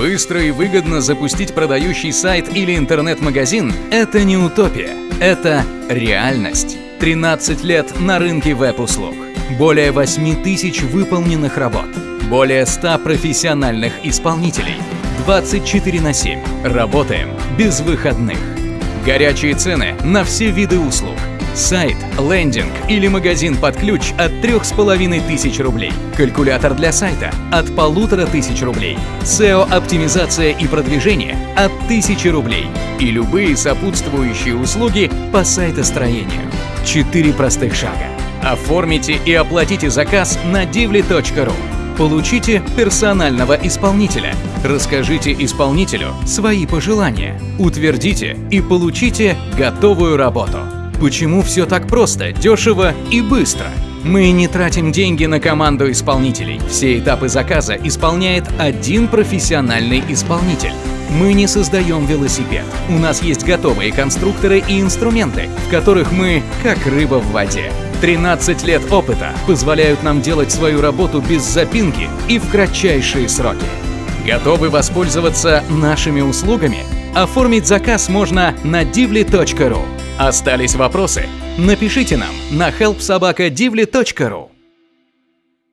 Быстро и выгодно запустить продающий сайт или интернет-магазин – это не утопия, это реальность. 13 лет на рынке веб-услуг. Более 8 тысяч выполненных работ. Более 100 профессиональных исполнителей. 24 на 7. Работаем без выходных. Горячие цены на все виды услуг. Сайт, лендинг или магазин под ключ от 3500 рублей. Калькулятор для сайта от 1500 рублей. SEO-оптимизация и продвижение от 1000 рублей. И любые сопутствующие услуги по сайтостроению. Четыре простых шага. Оформите и оплатите заказ на divly.ru. Получите персонального исполнителя. Расскажите исполнителю свои пожелания. Утвердите и получите готовую работу. Почему все так просто, дешево и быстро? Мы не тратим деньги на команду исполнителей. Все этапы заказа исполняет один профессиональный исполнитель. Мы не создаем велосипед. У нас есть готовые конструкторы и инструменты, в которых мы как рыба в воде. 13 лет опыта позволяют нам делать свою работу без запинки и в кратчайшие сроки. Готовы воспользоваться нашими услугами? Оформить заказ можно на divly.ru. Остались вопросы? Напишите нам на helpsobakadivly.ru.